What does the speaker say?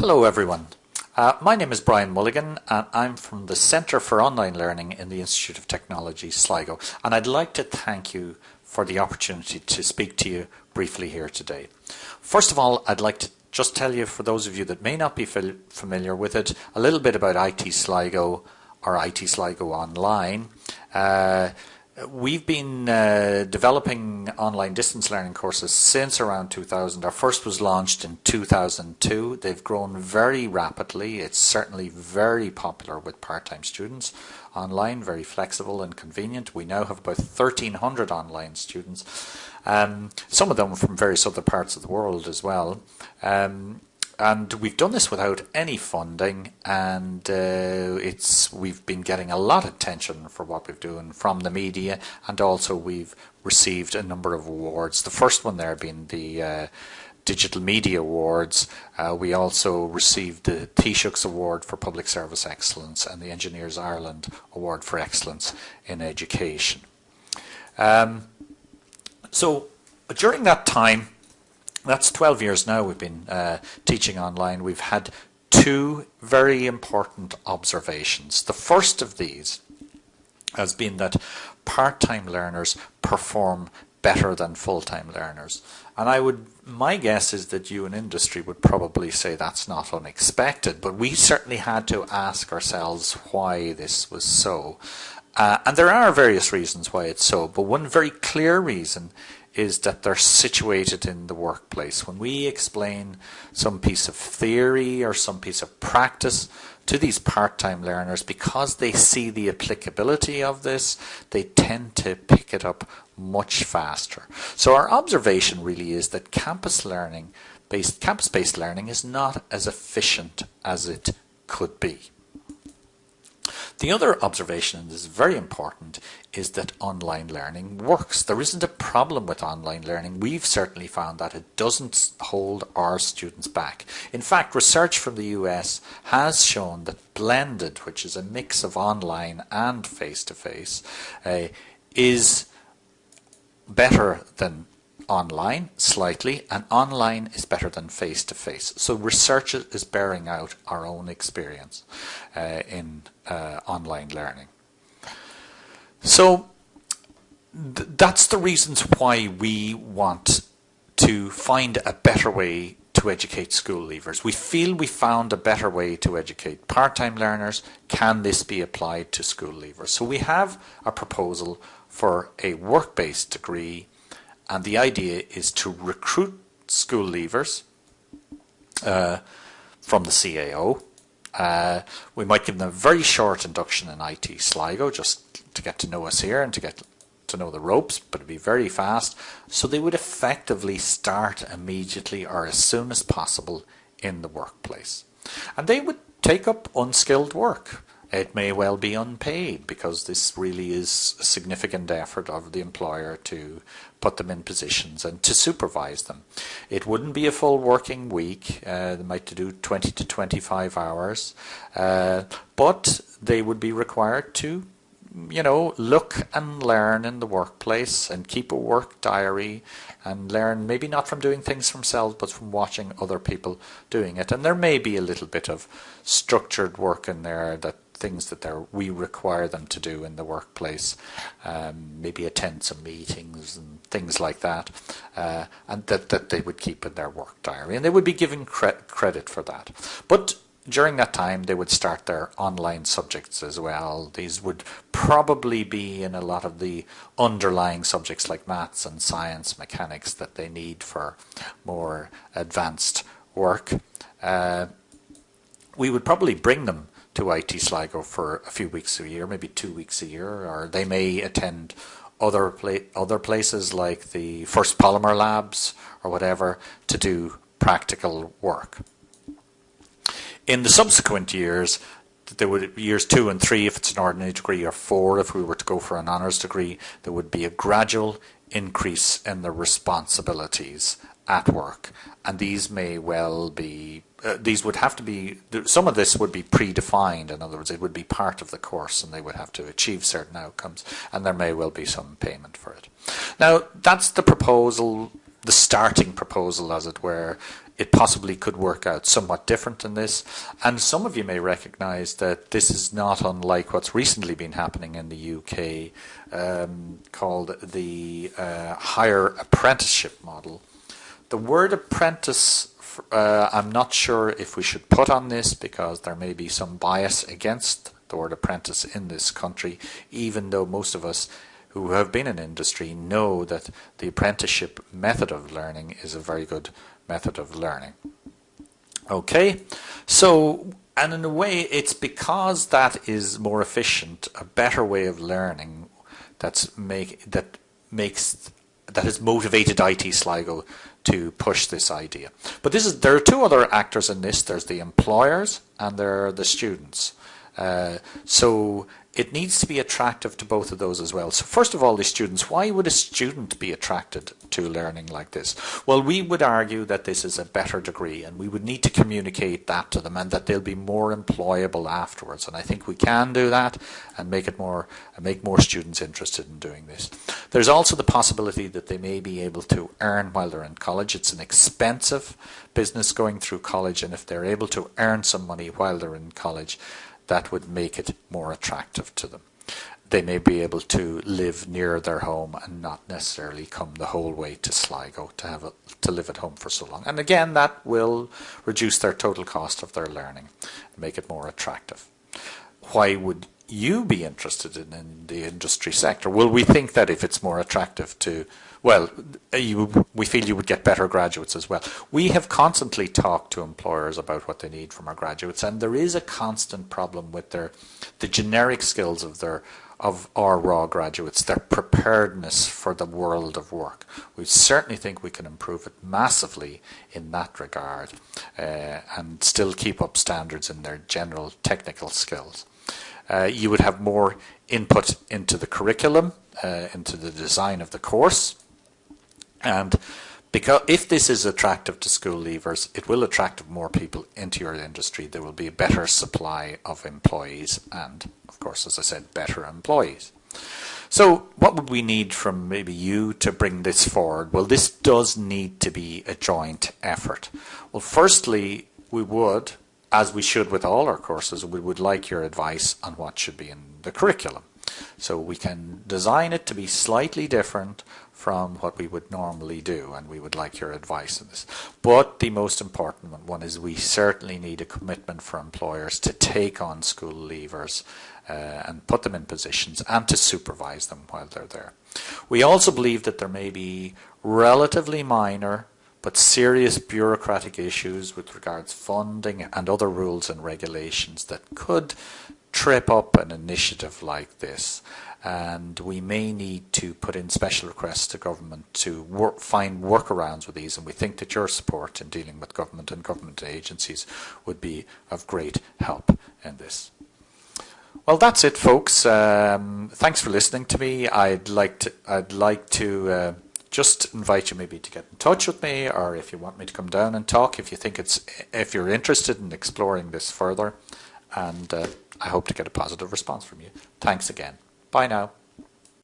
Hello everyone. Uh, my name is Brian Mulligan and I'm from the Centre for Online Learning in the Institute of Technology, Sligo. And I'd like to thank you for the opportunity to speak to you briefly here today. First of all, I'd like to just tell you, for those of you that may not be familiar with it, a little bit about IT Sligo or IT Sligo Online. Uh, We've been uh, developing online distance learning courses since around 2000. Our first was launched in 2002. They've grown very rapidly. It's certainly very popular with part-time students. Online, very flexible and convenient. We now have about 1,300 online students. Um, some of them from various other parts of the world as well. Um, and we've done this without any funding and uh, it's we've been getting a lot of attention for what we're doing from the media and also we've received a number of awards the first one there being the uh, Digital Media Awards. Uh, we also received the Taoiseach's Award for Public Service Excellence and the Engineers Ireland Award for Excellence in Education. Um, so during that time that's 12 years now we've been uh, teaching online. We've had two very important observations. The first of these has been that part-time learners perform better than full-time learners. And I would, my guess is that you in industry would probably say that's not unexpected, but we certainly had to ask ourselves why this was so. Uh, and there are various reasons why it's so, but one very clear reason is that they're situated in the workplace. When we explain some piece of theory or some piece of practice to these part-time learners, because they see the applicability of this, they tend to pick it up much faster. So our observation really is that campus learning based campus-based learning is not as efficient as it could be. The other observation, and this is very important, is that online learning works. There isn't a problem with online learning. We've certainly found that it doesn't hold our students back. In fact, research from the US has shown that blended, which is a mix of online and face-to-face, -face, uh, is better than online slightly and online is better than face to face so research is bearing out our own experience uh, in uh, online learning so th that's the reasons why we want to find a better way to educate school leavers. We feel we found a better way to educate part-time learners. Can this be applied to school leavers? So we have a proposal for a work-based degree and the idea is to recruit school leavers uh, from the CAO. Uh, we might give them a very short induction in IT Sligo just to get to know us here and to get to know the ropes, but it'd be very fast. So they would effectively start immediately or as soon as possible in the workplace. And they would take up unskilled work. It may well be unpaid because this really is a significant effort of the employer to put them in positions and to supervise them. It wouldn't be a full working week. Uh, they might do 20 to 25 hours, uh, but they would be required to you know, look and learn in the workplace and keep a work diary and learn maybe not from doing things themselves but from watching other people doing it. And there may be a little bit of structured work in there that things that they're, we require them to do in the workplace, um, maybe attend some meetings and things like that, uh, and that, that they would keep in their work diary. And they would be given cre credit for that. But during that time, they would start their online subjects as well. These would probably be in a lot of the underlying subjects like maths and science, mechanics that they need for more advanced work. Uh, we would probably bring them to IT Sligo for a few weeks a year, maybe two weeks a year, or they may attend other pla other places like the First Polymer Labs or whatever to do practical work. In the subsequent years, there would years two and three if it's an ordinary degree, or four if we were to go for an honours degree, there would be a gradual increase in the responsibilities at work, and these may well be uh, these would have to be, some of this would be predefined, in other words, it would be part of the course and they would have to achieve certain outcomes and there may well be some payment for it. Now, that's the proposal, the starting proposal as it were. it possibly could work out somewhat different than this. And some of you may recognize that this is not unlike what's recently been happening in the UK um, called the uh, higher apprenticeship model. The word apprentice, uh, I'm not sure if we should put on this because there may be some bias against the word apprentice in this country, even though most of us who have been in industry know that the apprenticeship method of learning is a very good method of learning. Okay, so and in a way it's because that is more efficient, a better way of learning that's make that makes that has motivated IT Sligo to push this idea. But this is there are two other actors in this. There's the employers and there are the students. Uh, so it needs to be attractive to both of those as well. So first of all, the students, why would a student be attracted to learning like this? Well, we would argue that this is a better degree and we would need to communicate that to them and that they'll be more employable afterwards. And I think we can do that and make it more make more students interested in doing this. There's also the possibility that they may be able to earn while they're in college. It's an expensive business going through college and if they're able to earn some money while they're in college, that would make it more attractive to them. They may be able to live near their home and not necessarily come the whole way to Sligo to have a, to live at home for so long. And again, that will reduce their total cost of their learning and make it more attractive. Why would you be interested in, in the industry sector? Well, we think that if it's more attractive to well, you, we feel you would get better graduates as well. We have constantly talked to employers about what they need from our graduates, and there is a constant problem with their the generic skills of their of our raw graduates, their preparedness for the world of work. We certainly think we can improve it massively in that regard uh, and still keep up standards in their general technical skills. Uh, you would have more input into the curriculum, uh, into the design of the course, and because if this is attractive to school leavers, it will attract more people into your industry. There will be a better supply of employees and, of course, as I said, better employees. So what would we need from maybe you to bring this forward? Well, this does need to be a joint effort. Well, firstly, we would, as we should with all our courses, we would like your advice on what should be in the curriculum. So we can design it to be slightly different from what we would normally do and we would like your advice on this. But the most important one is we certainly need a commitment for employers to take on school leavers uh, and put them in positions and to supervise them while they're there. We also believe that there may be relatively minor but serious bureaucratic issues with regards funding and other rules and regulations that could trip up an initiative like this and we may need to put in special requests to government to work, find workarounds with these and we think that your support in dealing with government and government agencies would be of great help in this. Well, that's it, folks. Um, thanks for listening to me. I'd like to, I'd like to uh, just invite you maybe to get in touch with me, or if you want me to come down and talk, if you think it's, if you're interested in exploring this further, and uh, I hope to get a positive response from you. Thanks again. Bye now.